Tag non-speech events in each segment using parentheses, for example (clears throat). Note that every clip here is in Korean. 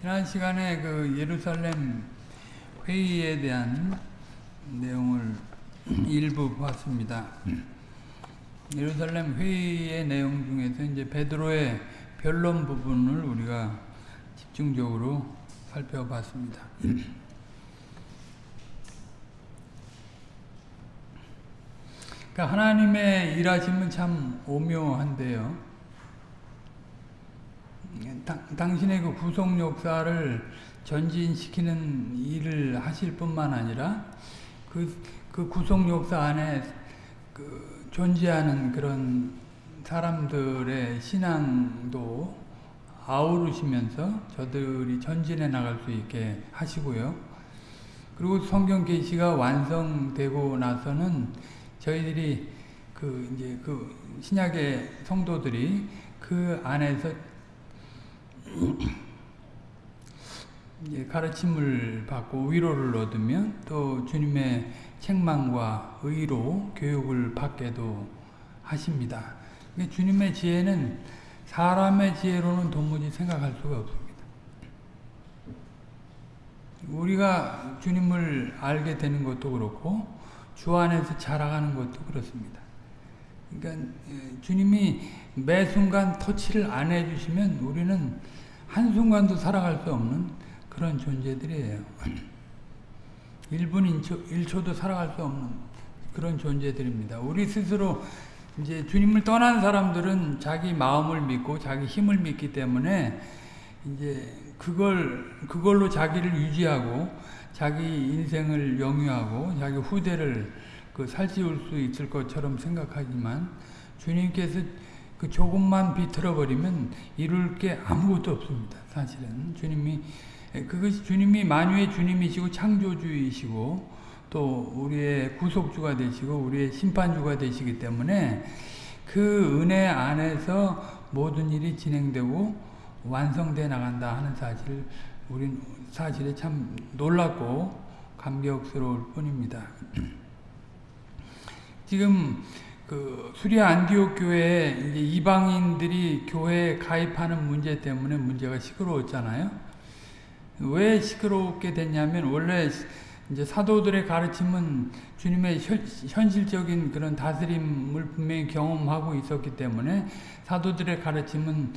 지난 시간에 그 예루살렘 회의에 대한 내용을 일부 봤습니다. 예루살렘 회의의 내용 중에서 이제 베드로의 변론 부분을 우리가 집중적으로 살펴봤습니다. 그러니까 하나님의 일하심은 참 오묘한데요. 당, 당신의 그 구속 역사를 전진시키는 일을 하실 뿐만 아니라 그, 그 구속 역사 안에 그 존재하는 그런 사람들의 신앙도 아우르시면서 저들이 전진해 나갈 수 있게 하시고요. 그리고 성경 계시가 완성되고 나서는 저희들이 그 이제 그 신약의 성도들이 그 안에서 (clears throat) 가르침을 받고 위로를 얻으면 또 주님의 책망과 의로 교육을 받게도 하십니다. 주님의 지혜는 사람의 지혜로는 도무지 생각할 수가 없습니다. 우리가 주님을 알게 되는 것도 그렇고 주 안에서 자라가는 것도 그렇습니다. 그러니까 주님이 매 순간 터치를 안 해주시면 우리는 한순간도 살아갈 수 없는 그런 존재들이에요. 1분 1초, 1초 도 살아갈 수 없는 그런 존재들입니다. 우리 스스로 이제 주님을 떠난 사람들은 자기 마음을 믿고 자기 힘을 믿기 때문에 이제 그걸 그걸로 자기를 유지하고 자기 인생을 영위하고 자기 후대를 그 살찌울 수 있을 것처럼 생각하지만 주님께서 그 조금만 비틀어 버리면 이룰 게 아무것도 없습니다. 사실은 주님이 그것이 주님이 만유의 주님이시고 창조주이시고 또 우리의 구속주가 되시고 우리의 심판주가 되시기 때문에 그 은혜 안에서 모든 일이 진행되고 완성돼 나간다 하는 사실 우린 사실에 참 놀랍고 감격스러울 뿐입니다. (clears throat) 지금 그 수리아 안디옥 교회에 이제 이방인들이 교회에 가입하는 문제 때문에 문제가 시끄러웠잖아요. 왜 시끄럽게 됐냐면 원래 이제 사도들의 가르침은 주님의 현실적인 그런 다스림을 분명히 경험하고 있었기 때문에 사도들의 가르침은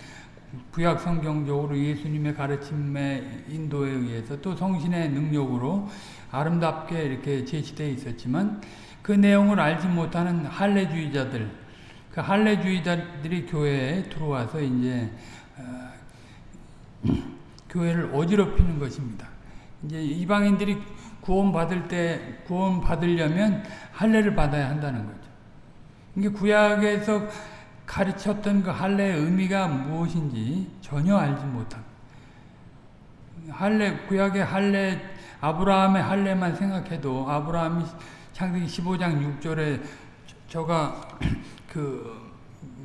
구약 성경적으로 예수님의 가르침의 인도에 의해서 또 성신의 능력으로 아름답게 이렇게 제시되어 있었지만 그 내용을 알지 못하는 할례주의자들, 그 할례주의자들이 교회에 들어와서 이제 어, 교회를 어지럽히는 것입니다. 이제 이방인들이 구원 받을 때 구원 받으려면 할례를 받아야 한다는 거죠. 이게 구약에서 가르쳤던 그 할례의 의미가 무엇인지 전혀 알지 못한 할례 구약의 할례 아브라함의 할례만 생각해도 아브라함이 창세기 15장 6절에 저가 그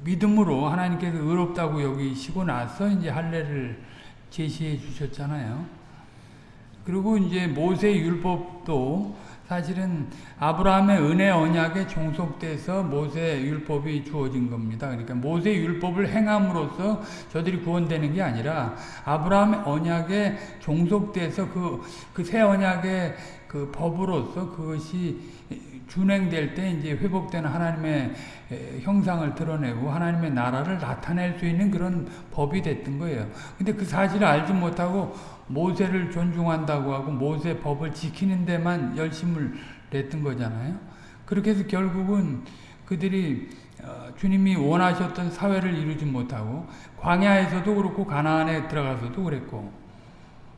믿음으로 하나님께서 의롭다고 여기시고 나서 이제 할례를 제시해 주셨잖아요. 그리고 이제 모세 율법도 사실은 아브라함의 은혜 언약에 종속돼서 모세 율법이 주어진 겁니다. 그러니까 모세 율법을 행함으로써 저들이 구원되는 게 아니라 아브라함의 언약에 종속돼서 그그 새 언약의 그 법으로서 그것이 준행될 때 이제 회복되는 하나님의 형상을 드러내고 하나님의 나라를 나타낼 수 있는 그런 법이 됐던 거예요. 근데 그 사실을 알지 못하고 모세를 존중한다고 하고 모세 법을 지키는 데만 열심을 냈던 거잖아요. 그렇게 해서 결국은 그들이 주님이 원하셨던 사회를 이루지 못하고 광야에서도 그렇고 가나안에 들어가서도 그랬고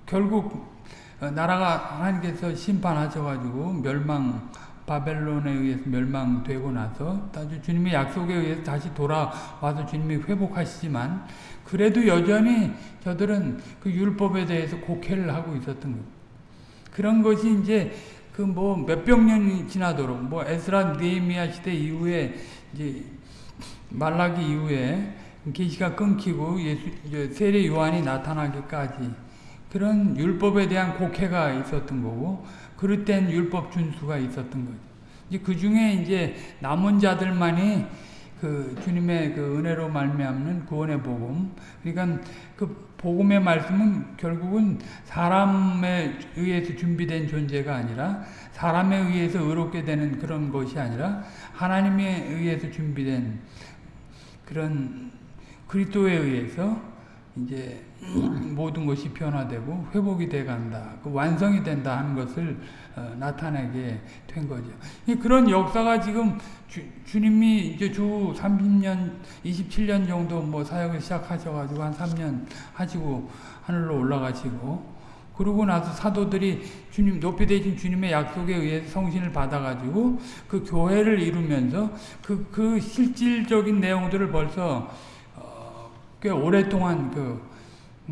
결국 나라가 하나님께서 심판하셔가지고 멸망 바벨론에 의해서 멸망되고 나서 다시 주님의 약속에 의해서 다시 돌아와서 주님이 회복하시지만 그래도 여전히 저들은 그 율법에 대해서 곡해를 하고 있었던 거예요. 그런 것이 이제 그 뭐 몇백 년이 지나도록 뭐 에스라 느헤미야 시대 이후에 이제 말라기 이후에 계시가 끊기고 예수 세례 요한이 나타나기까지 그런 율법에 대한 곡해가 있었던 거고 그릇된 율법 준수가 있었던 거죠. 이제 그 중에 이제 남은 자들만이 그 주님의 그 은혜로 말미암는 구원의 복음. 그러니까 그 복음의 말씀은 결국은 사람에 의해서 준비된 존재가 아니라 사람에 의해서 의롭게 되는 그런 것이 아니라 하나님에 의해서 준비된 그런 그리스도에 의해서 이제 모든 것이 변화되고 회복이 돼 간다. 그 완성이 된다 하는 것을 어, 나타내게 된 거죠. 그런 역사가 지금 주, 주님이 이제 주 30년, 27년 정도 뭐 사역을 시작하셔가지고 한 3년 하시고 하늘로 올라가시고 그러고 나서 사도들이 주님 높이 되신 주님의 약속에 의해 성신을 받아가지고 그 교회를 이루면서 그, 그 실질적인 내용들을 벌써 어, 꽤 오랫동안 그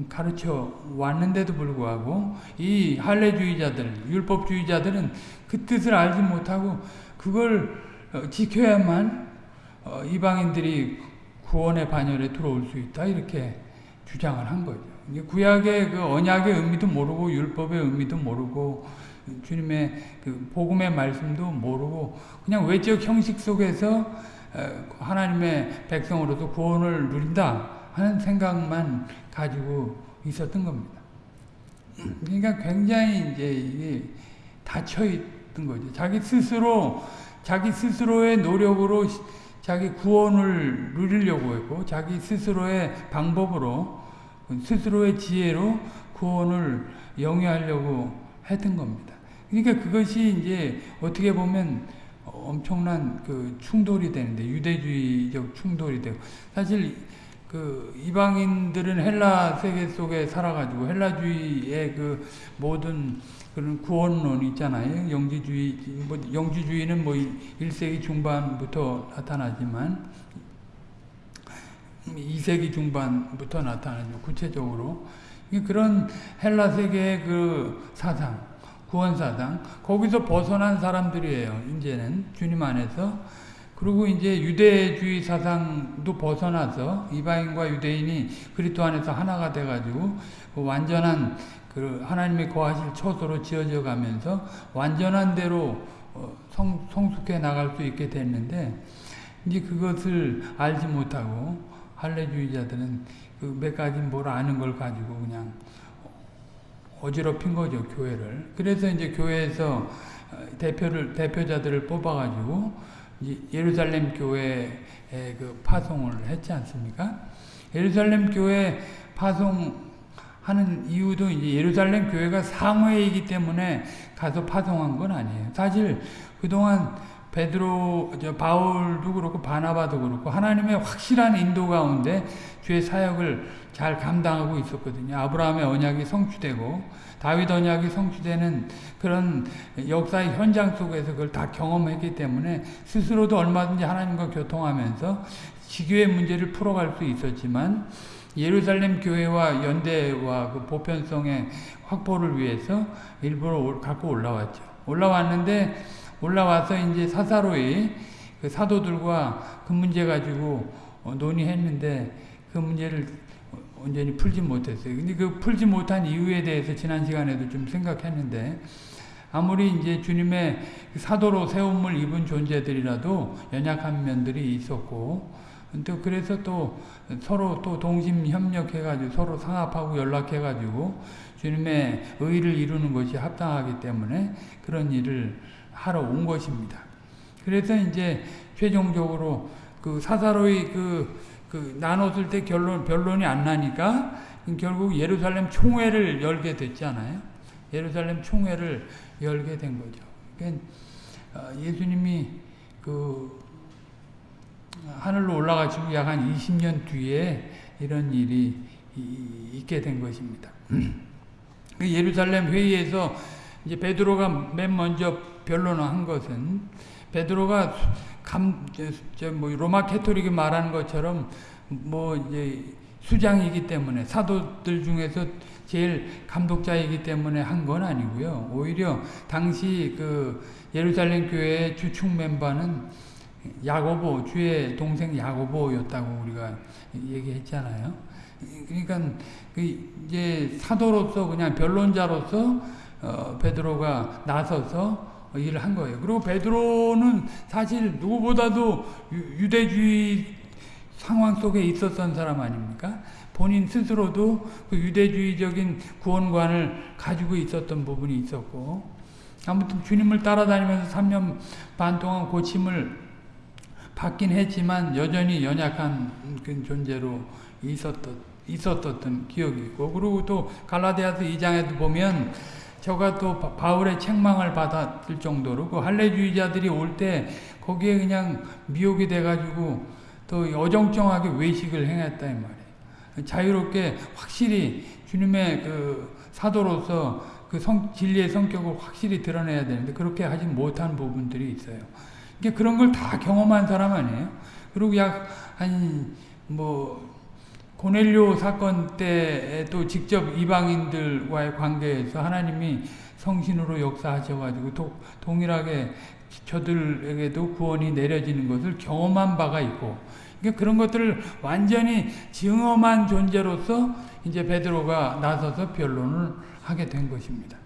가르쳐 왔는데도 불구하고 이 할례주의자들, 율법주의자들은 그 뜻을 알지 못하고 그걸 어, 지켜야만 어, 이방인들이 구원의 반열에 들어올 수 있다 이렇게 주장을 한 거죠. 구약의 그 언약의 의미도 모르고 율법의 의미도 모르고 주님의 그 복음의 말씀도 모르고 그냥 외적 형식 속에서 어, 하나님의 백성으로서 구원을 누린다 하는 생각만 가지고 있었던 겁니다. 그러니까 굉장히 이제 닫혀 있던 거죠. 자기 스스로 자기 스스로의 노력으로 자기 구원을 누리려고 했고 자기 스스로의 방법으로 스스로의 지혜로 구원을 영위하려고 했던 겁니다. 그러니까 그것이 이제 어떻게 보면 엄청난 그 충돌이 되는데 유대주의적 충돌이 되고 사실 그 이방인들은 헬라 세계 속에 살아가지고 헬라주의의 그 모든 그런 구원론 있잖아요. 영지주의, 뭐 영지주의는 뭐 1세기 중반부터 나타나지만 2세기 중반부터 나타나죠. 구체적으로. 그런 헬라 세계의 그 사상, 구원 사상, 거기서 벗어난 사람들이에요. 이제는 주님 안에서. 그리고 이제 유대주의 사상도 벗어나서 이방인과 유대인이 그리스도 안에서 하나가 돼가지고 그 완전한 그 하나님의 거하실 처소로 지어져 가면서 완전한 대로 어, 성, 성숙해 나갈 수 있게 됐는데 이제 그것을 알지 못하고 할례주의자들은 그 몇 가지 뭘 아는 걸 가지고 그냥 어지럽힌 거죠 교회를. 그래서 이제 교회에서 어, 대표를 대표자들을 뽑아가지고 예루살렘 교회에 그 파송을 했지 않습니까? 예루살렘 교회 파송하는 이유도 이제 예루살렘 교회가 상회이기 때문에 가서 파송한 건 아니에요. 사실 그동안 베드로, 저 바울도 그렇고 바나바도 그렇고 하나님의 확실한 인도 가운데 주의 사역을 잘 감당하고 있었거든요. 아브라함의 언약이 성취되고 다윗 언약이 성취되는 그런 역사의 현장 속에서 그걸 다 경험했기 때문에 스스로도 얼마든지 하나님과 교통하면서 지교의 문제를 풀어갈 수 있었지만 예루살렘 교회와 연대와 그 보편성의 확보를 위해서 일부러 갖고 올라왔죠. 올라왔는데 올라와서 이제 사사로이 그 사도들과 그 문제 가지고 어, 논의했는데 그 문제를 온전히 풀지 못했어요. 근데 그 풀지 못한 이유에 대해서 지난 시간에도 좀 생각했는데 아무리 이제 주님의 그 사도로 세움을 입은 존재들이라도 연약한 면들이 있었고 또 그래서 또 서로 또 동심 협력해가지고 서로 상합하고 연락해가지고 주님의 의를 이루는 것이 합당하기 때문에 그런 일을 하러 온 것입니다. 그래서 이제 최종적으로 그 사사로이 그, 그 나눴을 때 결론, 변론이 안 나니까 결국 예루살렘 총회를 열게 됐잖아요. 예루살렘 총회를 열게 된 거죠. 그러니까 어, 예수님이 그 하늘로 올라가시고 약 한 20년 뒤에 이런 일이 있게 된 것입니다. (clears throat) 그 예루살렘 회의에서 이제 베드로가 맨 먼저 변론을 한 것은 베드로가 감, 저, 뭐 로마 캐토릭이 말하는 것처럼 뭐 이제 수장이기 때문에 사도들 중에서 제일 감독자이기 때문에 한 건 아니고요. 오히려 당시 그 예루살렘 교회의 주축 멤버는 야고보 주의 동생 야고보였다고 우리가 얘기했잖아요. 그러니까 그 이제 사도로서 그냥 변론자로서 어, 베드로가 나서서 일을 한 거예요. 그리고 베드로는 사실 누구보다도 유대주의 상황 속에 있었던 사람 아닙니까? 본인 스스로도 그 유대주의적인 구원관을 가지고 있었던 부분이 있었고 아무튼 주님을 따라다니면서 3년 반 동안 고침을 받긴 했지만 여전히 연약한 그 존재로 있었던, 있었던 기억이 있고 그리고 또 갈라디아서 2장에도 보면 저가 또 바울의 책망을 받았을 정도로 그 할례주의자들이 올 때 거기에 그냥 미혹이 돼가지고 또 어정쩡하게 외식을 행했다 이 말이에요. 자유롭게 확실히 주님의 그 사도로서 그 성, 진리의 성격을 확실히 드러내야 되는데 그렇게 하지 못한 부분들이 있어요. 이게 그런 걸 다 경험한 사람 아니에요? 그리고 약 한 뭐 고넬료 사건 때에도 직접 이방인들과의 관계에서 하나님이 성신으로 역사하셔가지고 도, 동일하게 저들에게도 구원이 내려지는 것을 경험한 바가 있고 그러니까 그런 것들을 완전히 증험한 존재로서 이제 베드로가 나서서 변론을 하게 된 것입니다.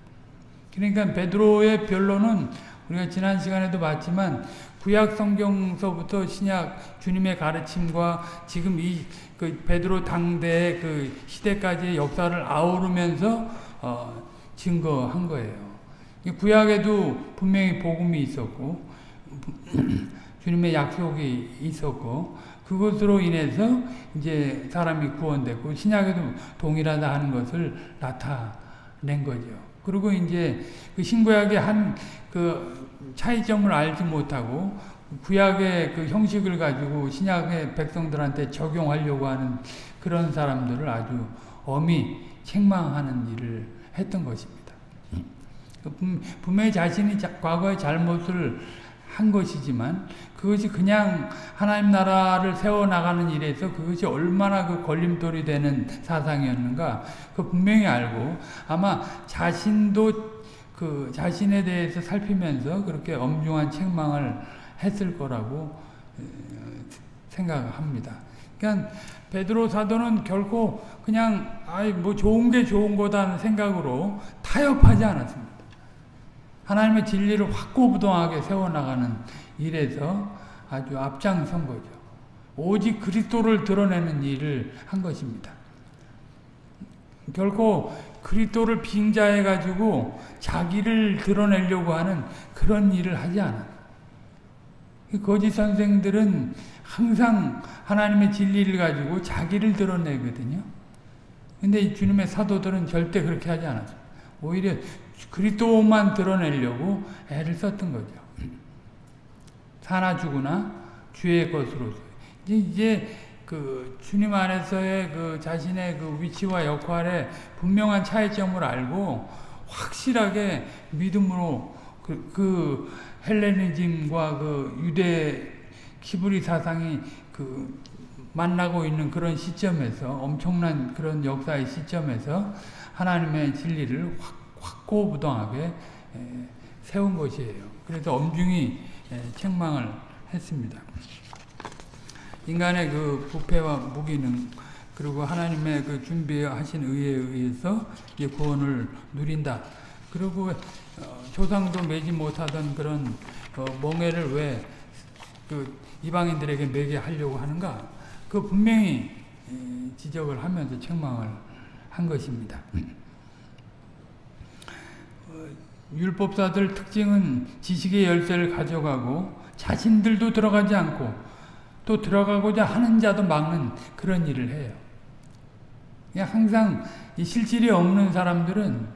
그러니까 베드로의 변론은 우리가 지난 시간에도 봤지만 구약 성경서부터 신약 주님의 가르침과 지금 이 그 베드로 당대의 그 시대까지의 역사를 아우르면서 어 증거한 거예요. 구약에도 분명히 복음이 있었고 (clears throat) 주님의 약속이 있었고 그것으로 인해서 이제 사람이 구원됐고 신약에도 동일하다 하는 것을 나타낸 거죠. 그리고 이제 그 신구약의 한그 차이점을 알지 못하고 구약의 그 형식을 가지고 신약의 백성들한테 적용하려고 하는 그런 사람들을 아주 엄히 책망하는 일을 했던 것입니다. 분명히 자신이 과거의 잘못을 한 것이지만 그것이 그냥 하나님 나라를 세워나가는 일에서 그것이 얼마나 그 걸림돌이 되는 사상이었는가 그 분명히 알고 아마 자신도 그 자신에 대해서 살피면서 그렇게 엄중한 책망을 했을 거라고 생각합니다. 그러니까 베드로 사도는 결코 그냥 아이 뭐 좋은 게 좋은 거다는 생각으로 타협하지 않았습니다. 하나님의 진리를 확고부동하게 세워나가는 일에서 아주 앞장선 거죠. 오직 그리스도를 드러내는 일을 한 것입니다. 결코 그리스도를 빙자해 가지고 자기를 드러내려고 하는 그런 일을 하지 않아. 거짓 선생들은 항상 하나님의 진리를 가지고 자기를 드러내거든요. 근데 주님의 사도들은 절대 그렇게 하지 않았어요. 오히려 그리스도만 드러내려고 애를 썼던 거죠. (clears throat) 사나 죽으나 주의 것으로 이제, 이제 그 주님 안에서의 그 자신의 그 위치와 역할에 분명한 차이점을 알고 확실하게 믿음으로 그, 그 헬레니즘과 그 유대 키브리 사상이 그 만나고 있는 그런 시점에서 엄청난 그런 역사의 시점에서 하나님의 진리를 확 확고부동하게 세운 것이에요. 그래서 엄중히 책망을 했습니다. 인간의 그 부패와 무기능 그리고 하나님의 그 준비하신 의에 의해서 구원을 누린다. 그리고 어, 조상도 매지 못하던 그런 어, 멍해를 왜 그 이방인들에게 매게 하려고 하는가? 그 분명히 지적을 하면서 책망을 한 것입니다. 율법사들 특징은 지식의 열쇠를 가져가고 자신들도 들어가지 않고 또 들어가고자 하는 자도 막는 그런 일을 해요. 항상 실질이 없는 사람들은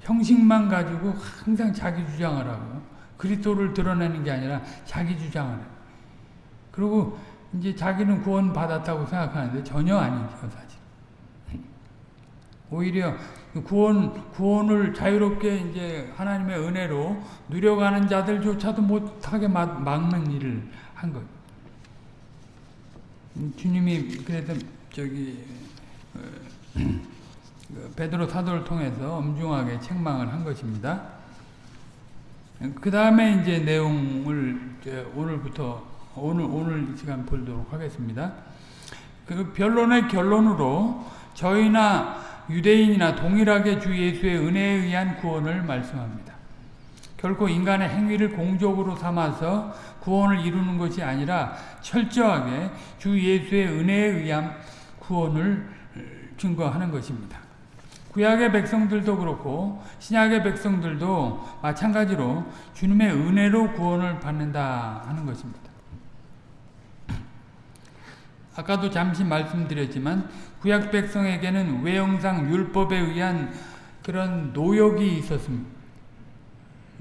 형식만 가지고 항상 자기 주장을 하고 그리스도를 드러내는 게 아니라 자기 주장을 해요. 그리고 이제 자기는 구원 받았다고 생각하는데 전혀 아니죠, 사실. (laughs) 오히려 구원, 구원을 자유롭게 이제 하나님의 은혜로 누려가는 자들조차도 못하게 막, 막는 일을 한 것. 주님이 그래서 저기 어, 그 베드로 사도를 통해서 엄중하게 책망을 한 것입니다. 그 다음에 이제 내용을 이제 오늘부터 오늘 오늘 시간 보도록 하겠습니다. 그 변론의 결론으로 저희나 유대인이나 동일하게 주 예수의 은혜에 의한 구원을 말씀합니다. 결코 인간의 행위를 공적으로 삼아서 구원을 이루는 것이 아니라 철저하게 주 예수의 은혜에 의한 구원을 증거하는 것입니다. 구약의 백성들도 그렇고 신약의 백성들도 마찬가지로 주님의 은혜로 구원을 받는다 하는 것입니다. 아까도 잠시 말씀드렸지만 구약 백성에게는 외형상 율법에 의한 그런 노역이 있었습니다.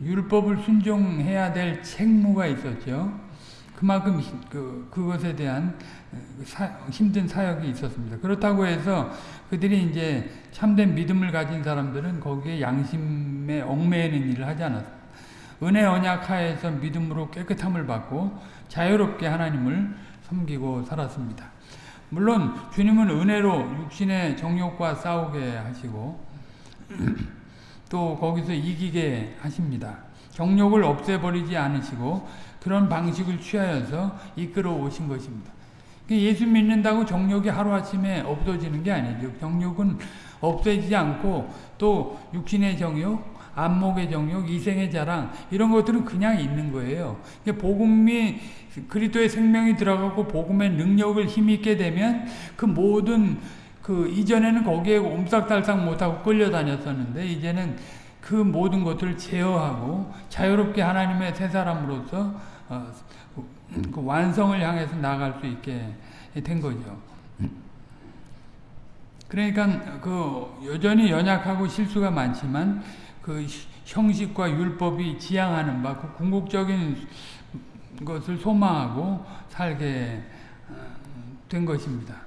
율법을 순종해야 될 책무가 있었죠. 그만큼 그, 그것에 대한 사, 힘든 사역이 있었습니다. 그렇다고 해서 그들이 이제 참된 믿음을 가진 사람들은 거기에 양심에 얽매이는 일을 하지 않았습니다. 은혜 언약 하에서 믿음으로 깨끗함을 받고 자유롭게 하나님을 섬기고 살았습니다. 물론 주님은 은혜로 육신의 정욕과 싸우게 하시고 또 거기서 이기게 하십니다. 정욕을 없애버리지 않으시고 그런 방식을 취하여서 이끌어 오신 것입니다. 예수 믿는다고 정욕이 하루아침에 없어지는 게 아니죠. 정욕은 없어지지 않고 또 육신의 정욕, 안목의 정욕, 이생의 자랑 이런 것들은 그냥 있는 거예요. 복음이 그리스도의 생명이 들어가고 복음의 능력을 힘있게 되면 그 모든 그 이전에는 거기에 옴싹달싹 못하고 끌려다녔었는데 이제는 그 모든 것들을 제어하고 자유롭게 하나님의 새 사람으로서 어, 그 완성을 향해서 나아갈 수 있게 된 거죠. 그러니까 그 여전히 연약하고 실수가 많지만 그 형식과 율법이 지향하는 바, 그 궁극적인 것을 소망하고 살게 어, 된 것입니다.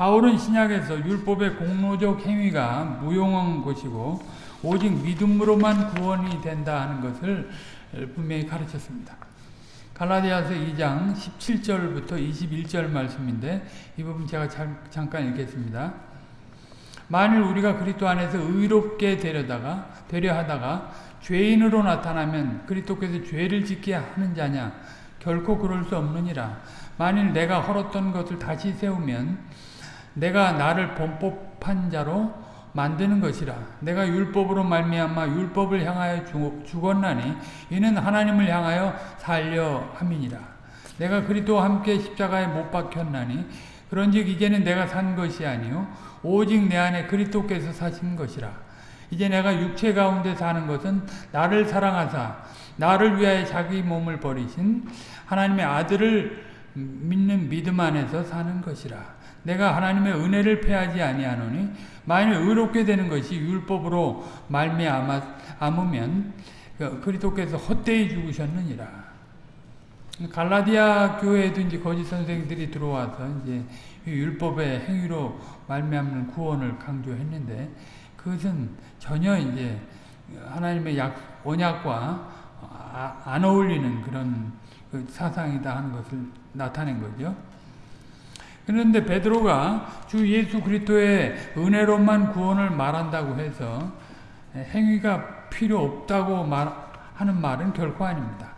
바울은 신약에서 율법의 공로적 행위가 무용한 것이고 오직 믿음으로만 구원이 된다 하는 것을 분명히 가르쳤습니다. 갈라디아서 2장 17절부터 21절 말씀인데 이 부분 제가 잠깐 읽겠습니다. 만일 우리가 그리스도 안에서 의롭게 되려다가 되려 하다가 죄인으로 나타나면 그리스도께서 죄를 짓게 하는 자냐 결코 그럴 수 없느니라. 만일 내가 헐었던 것을 다시 세우면 내가 나를 범법한 자로 만드는 것이라. 내가 율법으로 말미암아 율법을 향하여 죽었나니 이는 하나님을 향하여 살려 함이니라. 내가 그리스도와 함께 십자가에 못 박혔나니 그런즉 이제는 내가 산 것이 아니요 오직 내 안에 그리스도께서 사신 것이라. 이제 내가 육체 가운데 사는 것은 나를 사랑하사 나를 위하여 자기 몸을 버리신 하나님의 아들을 믿는 믿음 안에서 사는 것이라. 내가 하나님의 은혜를 패하지 아니하노니 만일 의롭게 되는 것이 율법으로 말미암으면 그 그리스도께서 헛되이 죽으셨느니라. 갈라디아 교회에도 이제 거짓 선생들이 들어와서 이제 율법의 행위로 말미암는 구원을 강조했는데 그것은 전혀 이제 하나님의 약 언약과 아, 안 어울리는 그런 그 사상이다 하는 것을 나타낸 거죠. 그런데 베드로가 주 예수 그리스도의 은혜로만 구원을 말한다고 해서 행위가 필요 없다고 하는 말은 결코 아닙니다.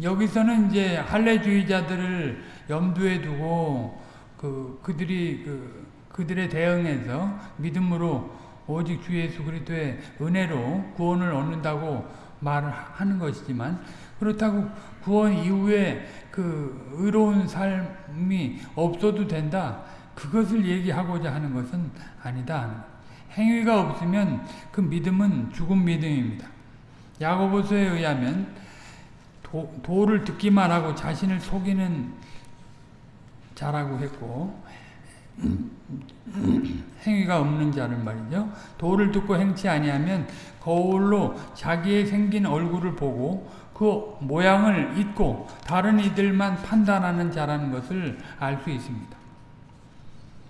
여기서는 이제 할례주의자들을 염두에 두고 그 그들이 그 그들의 대응에서 믿음으로 오직 주 예수 그리스도의 은혜로 구원을 얻는다고 말을 하는 것이지만 그렇다고 구원 이후에 그 의로운 삶이 없어도 된다. 그것을 얘기하고자 하는 것은 아니다. 행위가 없으면 그 믿음은 죽은 믿음입니다. 야고보서에 의하면 도, 도를 듣기만 하고 자신을 속이는 자라고 했고 (clears throat) 행위가 없는 자를 말이죠. 도를 듣고 행치 아니하면 거울로 자기의 생긴 얼굴을 보고 그 모양을 잊고 다른 이들만 판단하는 자라는 것을 알 수 있습니다.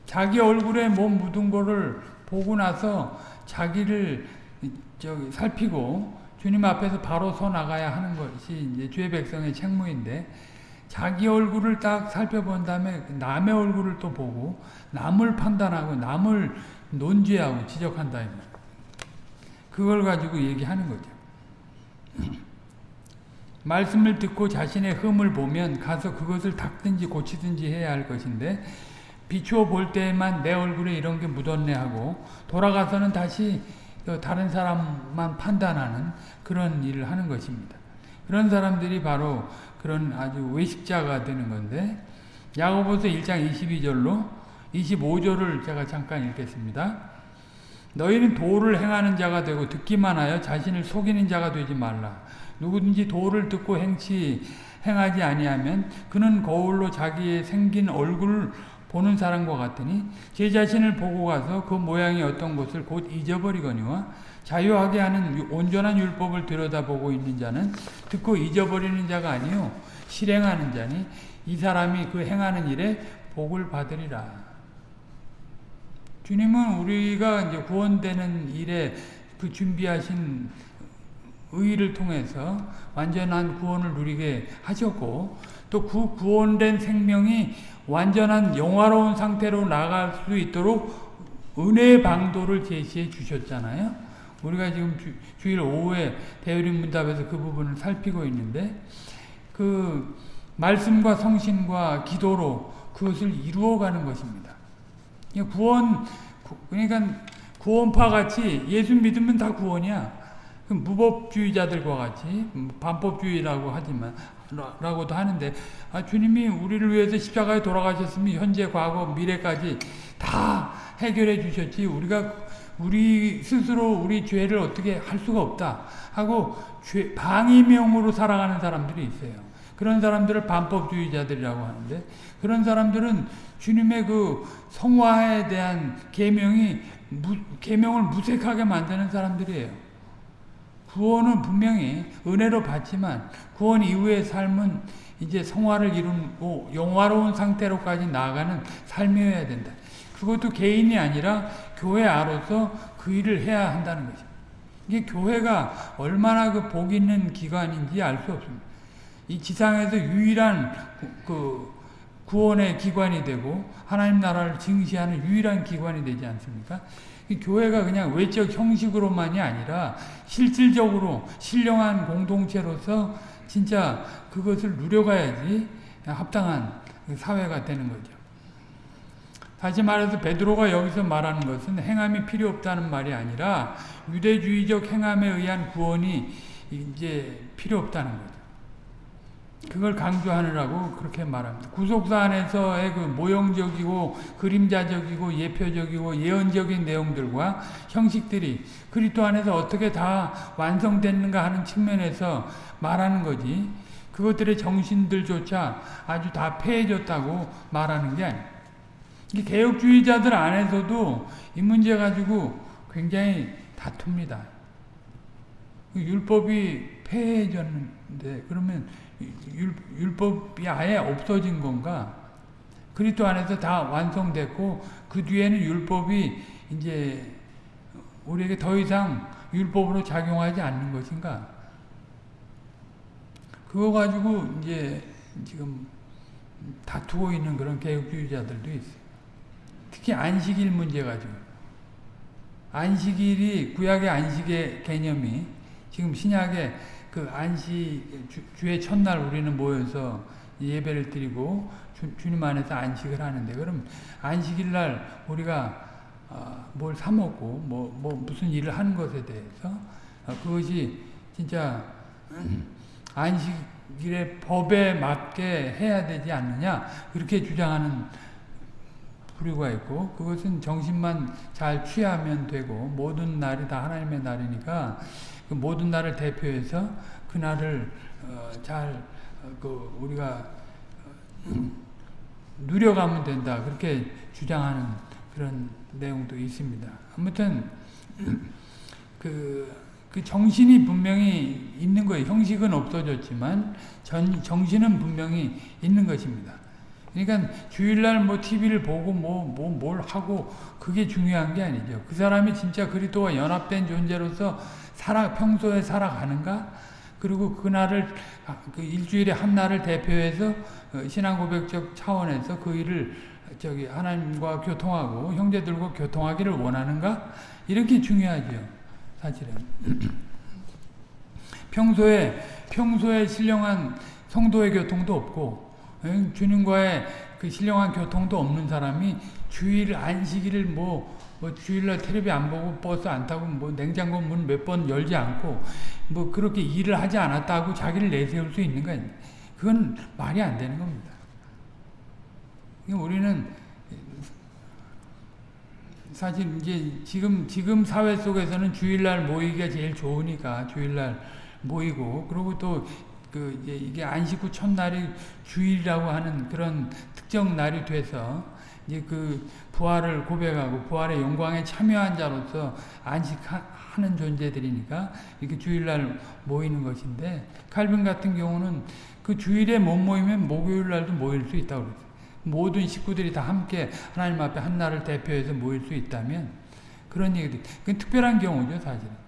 자기 얼굴에 몸 묻은 거를 보고 나서 자기를 저기 살피고 주님 앞에서 바로 서 나가야 하는 것이 이제 주의 백성의 책무인데 자기 얼굴을 딱 살펴본 다음에 남의 얼굴을 또 보고 남을 판단하고 남을 논지하고 지적한다. 그걸 가지고 얘기하는 거죠. 말씀을 듣고 자신의 흠을 보면 가서 그것을 닦든지 고치든지 해야 할 것인데 비추어 볼 때에만 내 얼굴에 이런 게 묻었네 하고 돌아가서는 다시 그 다른 사람만 판단하는 그런 일을 하는 것입니다. 그런 사람들이 바로 그런 아주 외식자가 되는 건데 야고보서 1장 22절로 25절을 제가 잠깐 읽겠습니다. 너희는 도를 행하는 자가 되고 듣기만 하여 자신을 속이는 자가 되지 말라. 누구든지 도를 듣고 행치 행하지 아니하면 그는 거울로 자기의 생긴 얼굴을 보는 사람과 같으니 제 자신을 보고 가서 그 모양이 어떤 것을 곧 잊어버리거니와 자유하게 하는 온전한 율법을 들여다보고 있는 자는 듣고 잊어버리는 자가 아니요 실행하는 자니 이 사람이 그 행하는 일에 복을 받으리라. 주님은 우리가 이제 구원되는 일에 그 준비하신 의를 통해서 완전한 구원을 누리게 하셨고 또 그 구원된 생명이 완전한 영화로운 상태로 나갈 수 있도록 은혜의 방도를 제시해 주셨잖아요. 우리가 지금 주, 일 오후에 대우림 문답에서 그 부분을 살피고 있는데 그 말씀과 성신과 기도로 그것을 이루어가는 것입니다. 구원 그러니까 구원파 같이 예수 믿으면 다 구원이야. 그 무법주의자들과 같이 반법주의라고 하지만 라고도 하는데 아, 주님이 우리를 위해서 십자가에 돌아가셨으면 현재 과거 미래까지 다 해결해 주셨지 우리가 우리 스스로 우리 죄를 어떻게 할 수가 없다 하고 죄, 방임형으로 살아가는 사람들이 있어요. 그런 사람들을 반법주의자들이라고 하는데 그런 사람들은 주님의 그 성화에 대한 계명이 계명을 무색하게 만드는 사람들이에요. 구원은 분명히 은혜로 받지만 구원 이후의 삶은 이제 성화를 이루고 영화로운 상태로까지 나아가는 삶이어야 된다. 그것도 개인이 아니라 교회 아로서 그 일을 해야 한다는 것입니다. 이게 교회가 얼마나 그 복 있는 기관인지 알 수 없습니다. 이 지상에서 유일한 그 구원의 기관이 되고 하나님 나라를 증시하는 유일한 기관이 되지 않습니까? 교회가 그냥 외적 형식으로만이 아니라 실질적으로 신령한 공동체로서 진짜 그것을 누려가야지 합당한 사회가 되는 거죠. 다시 말해서 베드로가 여기서 말하는 것은 행함이 필요 없다는 말이 아니라 유대주의적 행함에 의한 구원이 이제 필요 없다는 거죠. 그걸 강조하느라고 그렇게 말합니다. 구속사 안에서의 그 모형적이고 그림자적이고 예표적이고 예언적인 내용들과 형식들이 그리스도 안에서 어떻게 다 완성됐는가 하는 측면에서 말하는 거지. 그것들의 정신들조차 아주 다 폐해졌다고 말하는 게 아니에요. 개혁주의자들 안에서도 이 문제 가지고 굉장히 다툽니다. 율법이 폐해졌는데 그러면 율, 율법이 아예 없어진 건가? 그리스도 안에서 다 완성됐고 그 뒤에는 율법이 이제 우리에게 더 이상 율법으로 작용하지 않는 것인가? 그거 가지고 이제 지금 다투고 있는 그런 개혁주의자들도 있어요. 특히 안식일 문제 가지고. 안식일이 구약의 안식의 개념이 지금 신약의 그 안식 주, 의 첫날 우리는 모여서 예배를 드리고 주, 님 안에서 안식을 하는데 그럼 안식일 날 우리가 어, 뭘 사 먹고 뭐, 뭐 무슨 일을 하는 것에 대해서 어, 그것이 진짜 (clears throat) 안식일의 법에 맞게 해야 되지 않느냐 그렇게 주장하는 부류가 있고 그것은 정신만 잘 취하면 되고 모든 날이 다 하나님의 날이니까 그 모든 날을 대표해서 그 날을 어, 잘그 어, 우리가 어, 누려가면 된다 그렇게 주장하는 그런 내용도 있습니다. 아무튼 (clears throat) 그, 그 정신이 분명히 있는 거예요. 형식은 없어졌지만 전, 정신은 분명히 있는 것입니다. 그러니까 주일날 뭐 TV를 보고 뭐, 뭐, 뭘 하고 그게 중요한 게 아니죠. 그 사람이 진짜 그리스도와 연합된 존재로서 살아 평소에 살아가는가? 그리고 그날을 그 일주일에 한 날을 대표해서 어, 신앙 고백적 차원에서 그 일을 저기 하나님과 교통하고 형제들과 교통하기를 원하는가? 이렇게 중요하죠. 사실은 (clears throat) 평소에 평소에 신령한 성도의 교통도 없고 주님과의 그 신령한 교통도 없는 사람이 주일 안식일을 뭐, 뭐 주일날 텔레비 안 보고 버스 안 타고 뭐 냉장고 문 몇 번 열지 않고 뭐 그렇게 일을 하지 않았다고 자기를 내세울 수 있는 거 아니에요. 그건 말이 안 되는 겁니다. 우리는 사실 이제 지금 지금 사회 속에서는 주일날 모이기가 제일 좋으니까 주일날 모이고 그리고 또 그 이제 이게 안식 후 첫날이 주일이라고 하는 그런 특정 날이 돼서 그 부활을 고백하고 부활의 영광에 참여한 자로서 안식하는 존재들이니까 이렇게 주일날 모이는 것인데 칼빈 같은 경우는 그 주일에 못 모이면 목요일 날도 모일 수 있다고 그랬어요. 모든 식구들이 다 함께 하나님 앞에 한 날을 대표해서 모일 수 있다면 그런 얘기들. 그 특별한 경우죠, 사실은.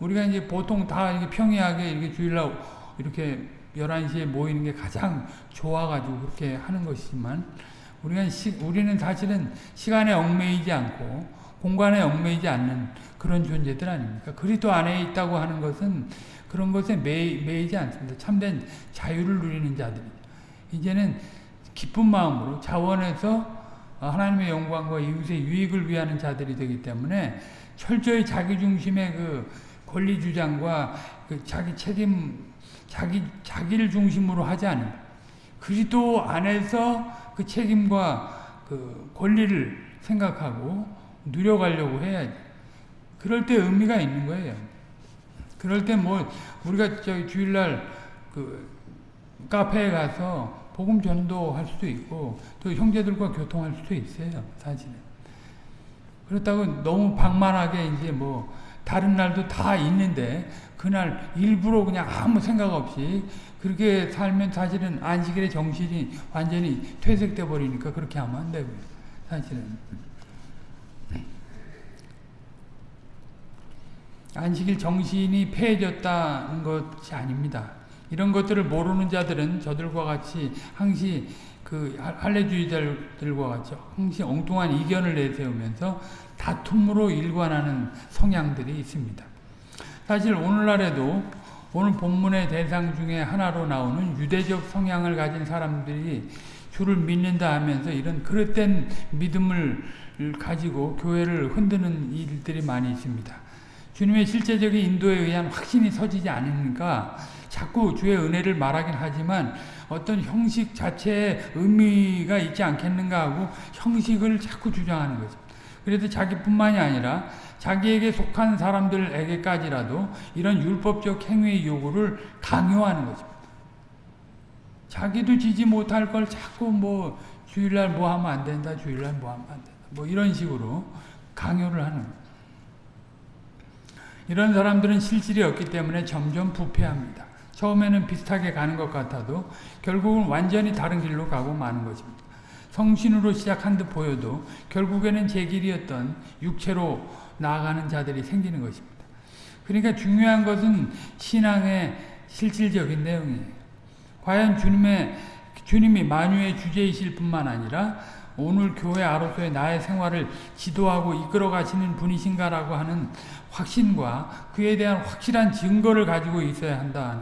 우리가 이제 보통 다 이렇게 평이하게 이렇게 주일날 이렇게 11시에 모이는 게 가장 좋아가지고 그렇게 하는 것이지만 우리가 시, 우리는 사실은 시간에 얽매이지 않고 공간에 얽매이지 않는 그런 존재들 아닙니까? 그리스도 안에 있다고 하는 것은 그런 것에 매, 매이지 않습니다. 참된 자유를 누리는 자들이 이제는 기쁜 마음으로 자원해서 하나님의 영광과 이웃의 유익을 위하는 자들이 되기 때문에 철저히 자기 중심의 그 권리 주장과 그 자기 책임, 자기 자기를 중심으로 하지 않는 그리스도 안에서 그 책임과 그 권리를 생각하고 누려가려고 해야지. 그럴 때 의미가 있는 거예요. 그럴 때 뭐 우리가 저기 주일날 그 카페에 가서 복음 전도할 수도 있고 또 형제들과 교통할 수도 있어요. 사실은. 그렇다고 너무 방만하게 이제 뭐 다른 날도 다 있는데 그날 일부러 그냥 아무 생각 없이 그렇게 살면 사실은 안식일의 정신이 완전히 퇴색돼 버리니까 그렇게 하면 안 되고요. 사실은 안식일 정신이 폐해졌다는 것이 아닙니다. 이런 것들을 모르는 자들은 저들과 같이 항시 그 할례주의자들과 같이 항시 엉뚱한 이견을 내세우면서 다툼으로 일관하는 성향들이 있습니다. 사실 오늘날에도 오늘 본문의 대상 중에 하나로 나오는 유대적 성향을 가진 사람들이 주를 믿는다 하면서 이런 그릇된 믿음을 가지고 교회를 흔드는 일들이 많이 있습니다. 주님의 실제적인 인도에 의한 확신이 서지지 않으니까 자꾸 주의 은혜를 말하긴 하지만 어떤 형식 자체에 의미가 있지 않겠는가 하고 형식을 자꾸 주장하는 거죠. 그래도 자기뿐만이 아니라 자기에게 속한 사람들에게까지라도 이런 율법적 행위의 요구를 강요하는 거죠. 자기도 지지 못할 걸 자꾸 뭐 주일날 뭐 하면 안 된다, 주일날 뭐 하면 안 된다. 뭐 이런 식으로 강요를 하는. 이런 사람들은 실질이 없기 때문에 점점 부패합니다. 처음에는 비슷하게 가는 것 같아도 결국은 완전히 다른 길로 가고 마는 것입니다. 성신으로 시작한 듯 보여도 결국에는 제 길이었던 육체로 나아가는 자들이 생기는 것입니다. 그러니까 중요한 것은 신앙의 실질적인 내용이에요. 과연 주님의, 주님이 만유의 주제이실 뿐만 아니라 오늘 교회 아로서의 나의 생활을 지도하고 이끌어 가시는 분이신가라고 하는 확신과 그에 대한 확실한 증거를 가지고 있어야 한다.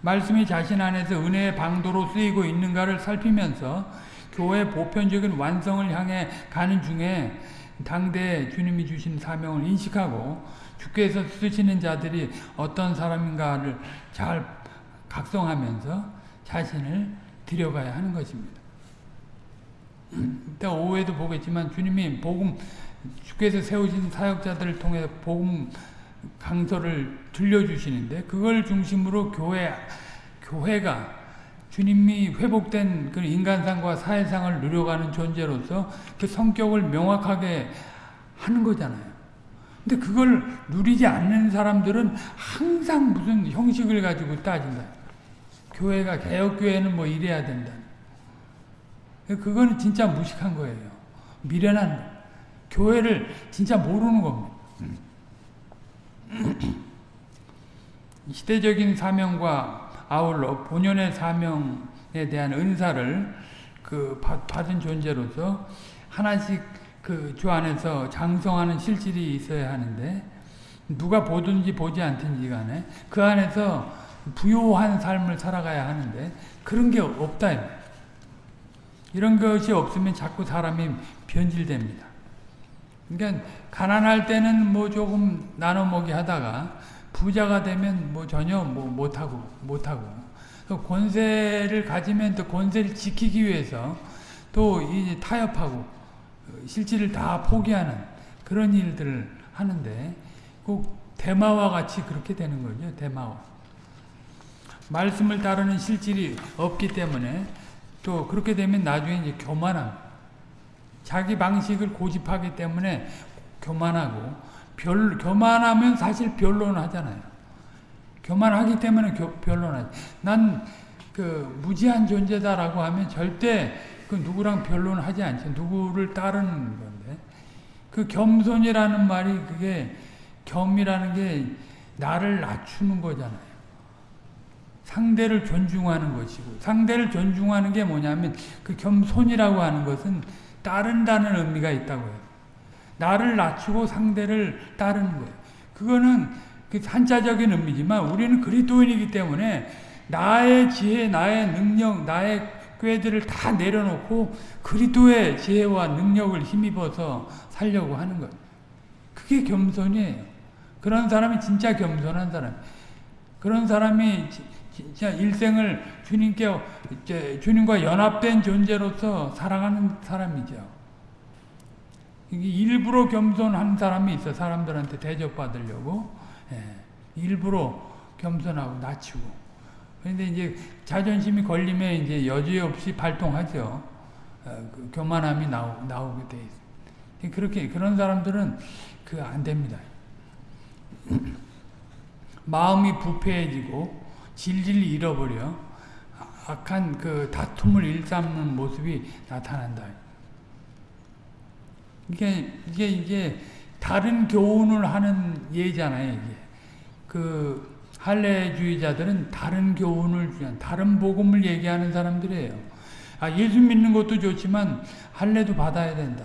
말씀이 자신 안에서 은혜의 방도로 쓰이고 있는가를 살피면서 교회 보편적인 완성을 향해 가는 중에 당대 주님이 주신 사명을 인식하고 주께서 쓰시는 자들이 어떤 사람인가를 잘 각성하면서 자신을 들여가야 하는 것입니다. 이따 오후에도 보겠지만 주님이 복음 주께서 세우신 사역자들을 통해 복음 강서를 들려주시는데 그걸 중심으로 교회 교회가 주님이 회복된 그 인간상과 사회상을 누려가는 존재로서 그 성격을 명확하게 하는 거잖아요. 근데 그걸 누리지 않는 사람들은 항상 무슨 형식을 가지고 따진다. 교회가 개혁교회는 뭐 이래야 된다. 그거는 진짜 무식한 거예요. 미련한 교회를 진짜 모르는 겁니다. 시대적인 사명과 아울러 본연의 사명에 대한 은사를 그 받은 존재로서 하나씩 그 주 안에서 장성하는 실질이 있어야 하는데 누가 보든지 보지 않든지 간에 그 안에서 부요한 삶을 살아가야 하는데 그런 게 없다. 이런 것이 없으면 자꾸 사람이 변질됩니다. 그러니까 가난할 때는 뭐 조금 나눠 먹기 하다가 부자가 되면 뭐 전혀 뭐 못하고 못하고 또 권세를 가지면 또 권세를 지키기 위해서 또이 타협하고 실질을 다 포기하는 그런 일들을 하는데 꼭 대마와 같이 그렇게 되는 거죠. 대마와. 말씀을 따르는 실질이 없기 때문에 또 그렇게 되면 나중에 이제 교만함. 자기 방식을 고집하기 때문에 교만하고 별, 교만하면 사실 변론하잖아요. 교만하기 때문에 교, 변론하지. 난 그 무지한 존재다라고 하면 절대 그 누구랑 변론하지 않죠. 누구를 따르는 건데. 그 겸손이라는 말이 그게 겸이라는 게 나를 낮추는 거잖아요. 상대를 존중하는 것이고 상대를 존중하는 게 뭐냐면 그 겸손이라고 하는 것은 따른다는 의미가 있다고 해요. 나를 낮추고 상대를 따르는 거예요. 그거는 그 한자적인 의미지만 우리는 그리스도인이기 때문에 나의 지혜, 나의 능력, 나의 꾀들을 다 내려놓고 그리스도의 지혜와 능력을 힘입어서 살려고 하는 것. 그게 겸손이에요. 그런 사람이 진짜 겸손한 사람. 그런 사람이 진짜 일생을 주님께 주님과 연합된 존재로서 살아가는 사람이죠. 일부러 겸손한 사람이 있어 사람들한테 대접받으려고 예, 일부러 겸손하고 낮추고 그런데 이제 자존심이 걸리면 이제 여지없이 발동하죠. 어, 그 교만함이 나오, 나오게 돼 있어. 그렇게 그런 사람들은 그 안 됩니다. (clears throat) 마음이 부패해지고 질질 잃어버려 악한 그 다툼을 일삼는 모습이 나타난다. 이게 이게 이게 다른 교훈을 하는 예잖아요. 이게 그 할례주의자들은 다른 교훈을 다른 복음을 얘기하는 사람들이에요. 아 예수 믿는 것도 좋지만 할례도 받아야 된다.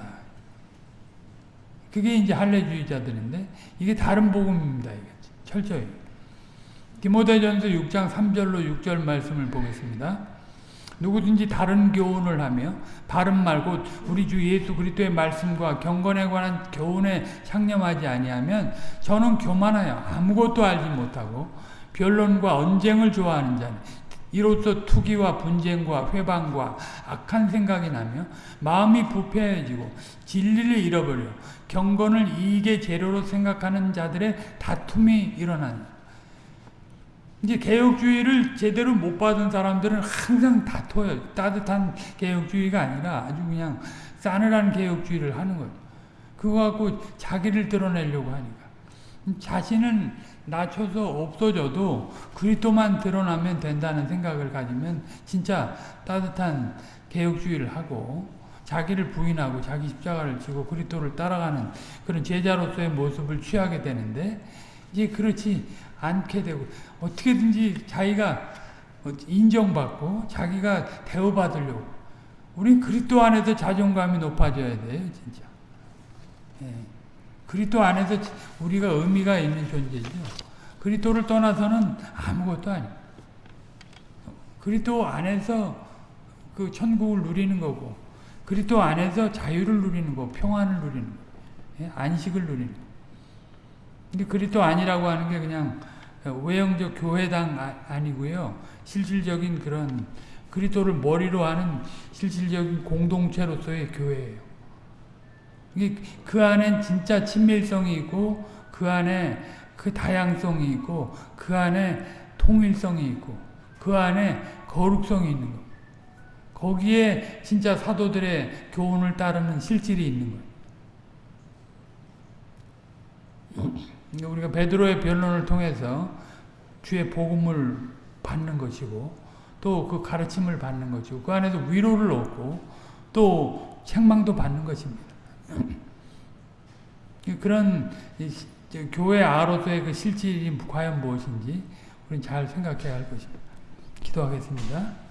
그게 이제 할례주의자들인데 이게 다른 복음입니다. 이게 철저히. 디모데전서 6장 3절로 6절 말씀을 보겠습니다. 누구든지 다른 교훈을 하며 바른 말고 우리 주 예수 그리스도의 말씀과 경건에 관한 교훈에 상념하지 아니하면 저는 교만하여 아무것도 알지 못하고 변론과 언쟁을 좋아하는 자니 이로써 투기와 분쟁과 회방과 악한 생각이 나며 마음이 부패해지고 진리를 잃어버려 경건을 이익의 재료로 생각하는 자들의 다툼이 일어나니 이제 개혁주의를 제대로 못 받은 사람들은 항상 다퉈요. 따뜻한 개혁주의가 아니라 아주 그냥 싸늘한 개혁주의를 하는 거죠. 그거 갖고 자기를 드러내려고 하니까. 자신은 낮춰서 없어져도 그리스도만 드러나면 된다는 생각을 가지면 진짜 따뜻한 개혁주의를 하고 자기를 부인하고 자기 십자가를 지고 그리스도를 따라가는 그런 제자로서의 모습을 취하게 되는데 이제 그렇지 않게 되고 어떻게든지 자기가 인정받고 자기가 대우받으려고 우리 그리스도 안에서 자존감이 높아져야 돼요 진짜 예. 그리스도 안에서 우리가 의미가 있는 존재죠 그리스도를 떠나서는 아무것도 아니에요 그리스도 안에서 그 천국을 누리는 거고 그리스도 안에서 자유를 누리는 거 평안을 누리는 거 예? 안식을 누리는 거 근데 그리스도 아니라고 하는 게 그냥 외형적 교회당 아, 니고요 실질적인 그런 그리스도를 머리로 하는 실질적인 공동체로서의 교회예요. 그 안엔 진짜 친밀성이 있고 그 안에 그 다양성이 있고 그 안에 통일성이 있고 그 안에 거룩성이 있는 거. 거기에 진짜 사도들의 교훈을 따르는 실질이 있는 거예요. 우리가 베드로의 변론을 통해서 주의 복음을 받는 것이고 또 그 가르침을 받는 것이고 그 안에서 위로를 얻고 또 책망도 받는 것입니다. (clears throat) 그런 교회 아로서의 그 실질이 과연 무엇인지 우리는 잘 생각해야 할 것입니다. 기도하겠습니다.